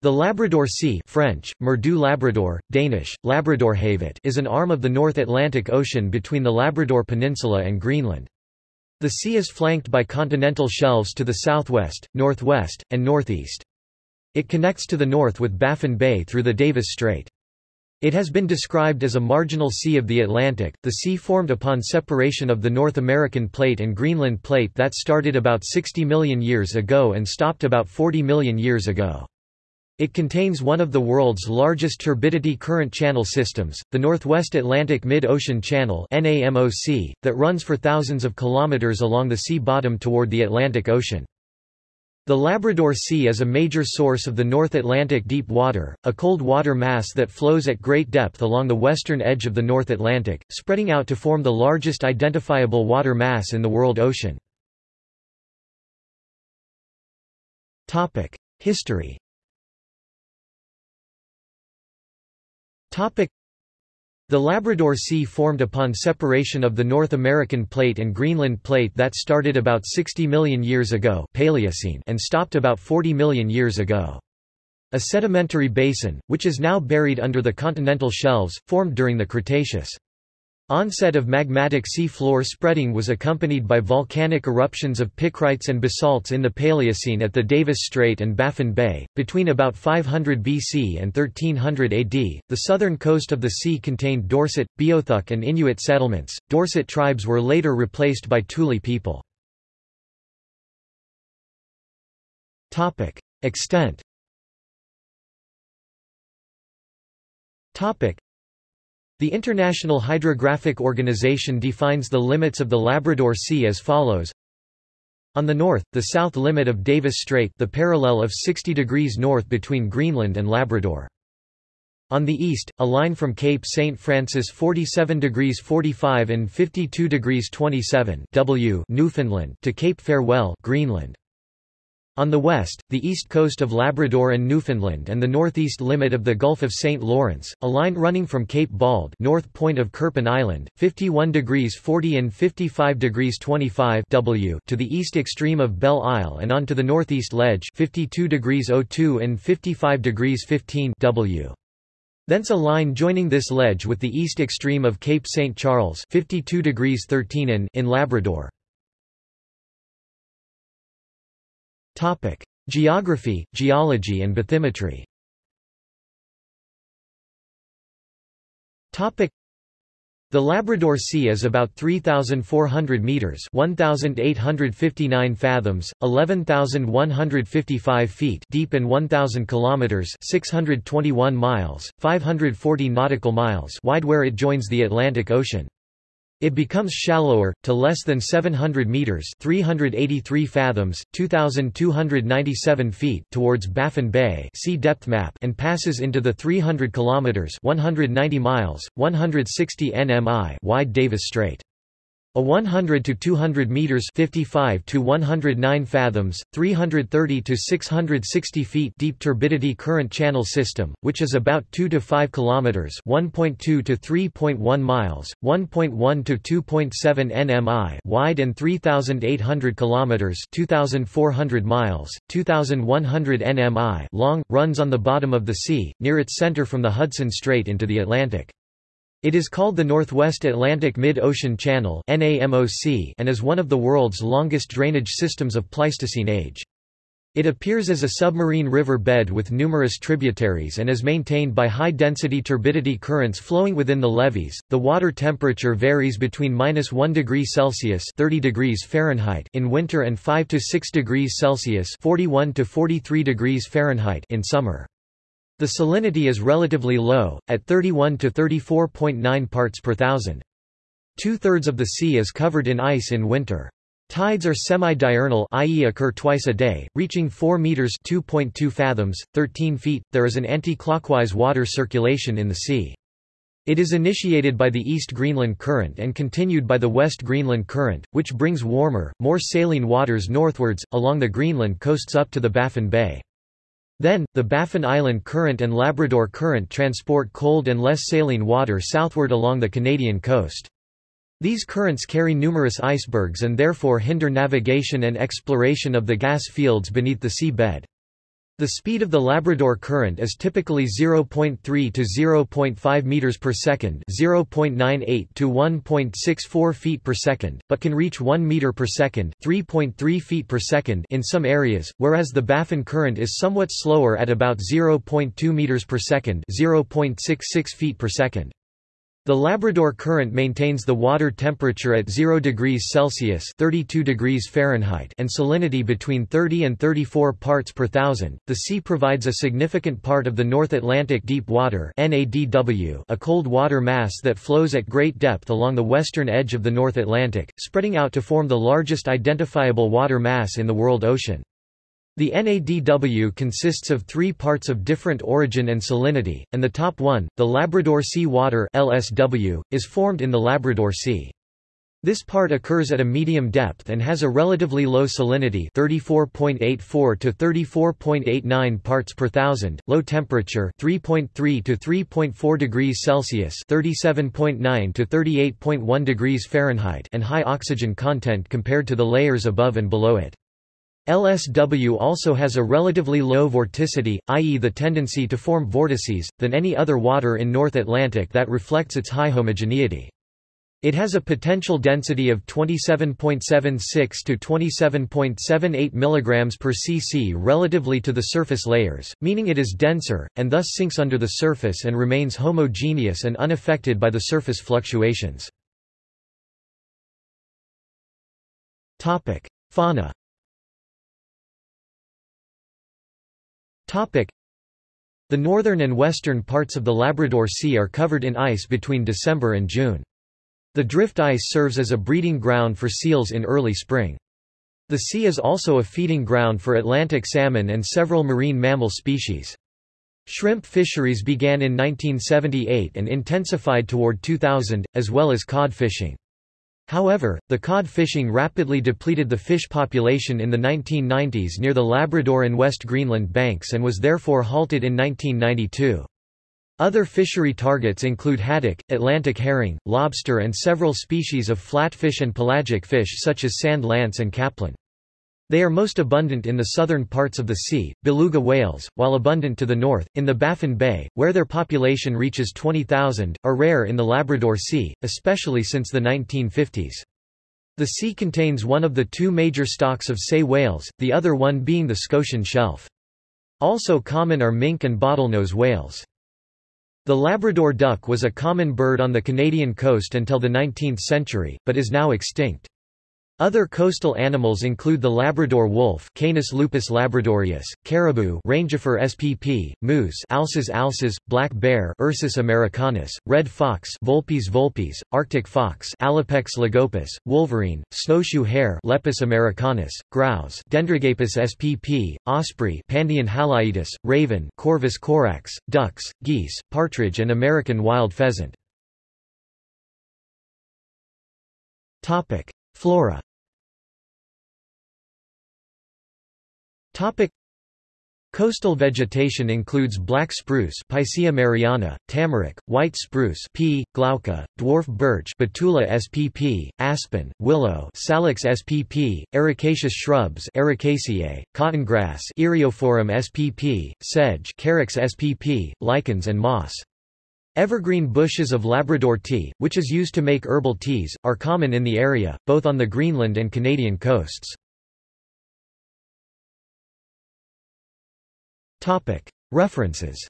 The Labrador Sea French, Mer du Labrador, Danish, Labradorhavet is an arm of the North Atlantic Ocean between the Labrador Peninsula and Greenland. The sea is flanked by continental shelves to the southwest, northwest, and northeast. It connects to the north with Baffin Bay through the Davis Strait. It has been described as a marginal sea of the Atlantic, the sea formed upon separation of the North American Plate and Greenland Plate that started about 60 million years ago and stopped about 40 million years ago. It contains one of the world's largest turbidity current channel systems, the Northwest Atlantic Mid-Ocean Channel that runs for thousands of kilometers along the sea bottom toward the Atlantic Ocean. The Labrador Sea is a major source of the North Atlantic deep water, a cold water mass that flows at great depth along the western edge of the North Atlantic, spreading out to form the largest identifiable water mass in the world ocean. History The Labrador Sea formed upon separation of the North American Plate and Greenland Plate that started about 60 million years ago Paleocene and stopped about 40 million years ago. A sedimentary basin, which is now buried under the continental shelves, formed during the Cretaceous. Onset of magmatic sea floor spreading was accompanied by volcanic eruptions of picrites and basalts in the Paleocene at the Davis Strait and Baffin Bay. Between about 500 BC and 1300 AD, the southern coast of the sea contained Dorset, Beothuk, and Inuit settlements. Dorset tribes were later replaced by Thule people. Topic: Extent. Topic: the International Hydrographic Organization defines the limits of the Labrador Sea as follows. On the north, the south limit of Davis Strait the parallel of 60 degrees north between Greenland and Labrador. On the east, a line from Cape St. Francis 47 degrees 45 and 52 degrees 27 W Newfoundland to Cape Farewell Greenland. On the west, the east coast of Labrador and Newfoundland and the northeast limit of the Gulf of St. Lawrence, a line running from Cape Bauld north point of Kirpon Island, 51 degrees 40 and 55 degrees 25 w to the east extreme of Belle Isle and on to the northeast ledge 52 degrees 02 and 55 degrees 15 w. Thence a line joining this ledge with the east extreme of Cape St. Charles 52 degrees 13 in, in Labrador. Topic: Geography, geology and bathymetry. Topic: The Labrador Sea is about 3400 meters, 1859 fathoms, 11155 feet deep and 1000 kilometers, 621 miles, 540 nautical miles wide where it joins the Atlantic Ocean. It becomes shallower, to less than 700 meters 383 fathoms, 2,297 feet towards Baffin Bay see depth map and passes into the 300 kilometers 190 miles, 160 nmi wide Davis Strait. A 100 to 200 meters 55 to 109 fathoms, 330 to 660 feet deep turbidity current channel system, which is about 2 to 5 kilometers 1.2 to 3.1 miles, 1.1 to 2.7 nmi wide and 3800 kilometers 2400 miles, 2100 nmi long, runs on the bottom of the sea near its center from the Hudson Strait into the Atlantic. It is called the Northwest Atlantic Mid-Ocean Channel and is one of the world's longest drainage systems of Pleistocene age. It appears as a submarine river bed with numerous tributaries and is maintained by high-density turbidity currents flowing within the levees. The water temperature varies between minus 1 degree Celsius (30 degrees Fahrenheit) in winter and 5 to 6 degrees Celsius (41 to 43 degrees Fahrenheit) in summer. The salinity is relatively low, at 31 to 34.9 parts per thousand. Two-thirds of the sea is covered in ice in winter. Tides are semi-diurnal i.e. occur twice a day, reaching 4 meters 2.2 fathoms, 13 feet. There is an anti-clockwise water circulation in the sea. It is initiated by the East Greenland Current and continued by the West Greenland Current, which brings warmer, more saline waters northwards, along the Greenland coasts up to the Baffin Bay. Then, the Baffin Island Current and Labrador Current transport cold and less saline water southward along the Canadian coast. These currents carry numerous icebergs and therefore hinder navigation and exploration of the gas fields beneath the sea bed. The speed of the Labrador Current is typically 0.3 to 0.5 meters per second, 0.98 to 1.64 feet per second, but can reach 1 meter per second, 3.3 feet per second in some areas, whereas the Baffin Current is somewhat slower at about 0.2 meters per second, 0.66 feet per second. The Labrador Current maintains the water temperature at 0 degrees Celsius 32 degrees Fahrenheit and salinity between 30 and 34 parts per thousand. The sea provides a significant part of the North Atlantic deep water NADW, a cold water mass that flows at great depth along the western edge of the North Atlantic, spreading out to form the largest identifiable water mass in the world ocean. The NADW consists of three parts of different origin and salinity, and the top one, the Labrador Sea Water LSW, is formed in the Labrador Sea. This part occurs at a medium depth and has a relatively low salinity 34.84 to 34.89 parts per thousand, low temperature 3.3 to 3.4 degrees Celsius 37.9 to 38.1 degrees Fahrenheit and high oxygen content compared to the layers above and below it. LSW also has a relatively low vorticity, i.e. the tendency to form vortices, than any other water in North Atlantic that reflects its high homogeneity. It has a potential density of 27.76 to 27.78 mg per cc relatively to the surface layers, meaning it is denser, and thus sinks under the surface and remains homogeneous and unaffected by the surface fluctuations. Fauna The northern and western parts of the Labrador Sea are covered in ice between December and June. The drift ice serves as a breeding ground for seals in early spring. The sea is also a feeding ground for Atlantic salmon and several marine mammal species. Shrimp fisheries began in 1978 and intensified toward 2000, as well as cod fishing. However, the cod fishing rapidly depleted the fish population in the 1990s near the Labrador and West Greenland banks and was therefore halted in 1992. Other fishery targets include haddock, Atlantic herring, lobster and several species of flatfish and pelagic fish such as sand lance and capelin. They are most abundant in the southern parts of the sea, beluga whales, while abundant to the north, in the Baffin Bay, where their population reaches 20,000, are rare in the Labrador Sea, especially since the 1950s. The sea contains one of the two major stocks of sei whales, the other one being the Scotian shelf. Also common are mink and bottlenose whales. The Labrador duck was a common bird on the Canadian coast until the 19th century, but is now extinct. Other coastal animals include the Labrador wolf Canis lupus labradorius, caribou Rangifer spp, moose Alces alces, black bear Ursus americanus, red fox Vulpes vulpes, arctic fox Alopex lagopus, wolverine, snowshoe hare Lepus americanus, grouse Dendragapus spp, osprey Pandion haliaetus, raven Corvus corax, ducks, geese, partridge and American wild pheasant. Flora Topic. Coastal vegetation includes black spruce Picea mariana, tamarack, white spruce P. glauca, dwarf birch Betula spp, aspen, willow Salix spp, ericaceous shrubs Ericaceae, cottongrass Eriophorum spp, sedge Carex spp, lichens and moss. Evergreen bushes of Labrador tea, which is used to make herbal teas, are common in the area, both on the Greenland and Canadian coasts. References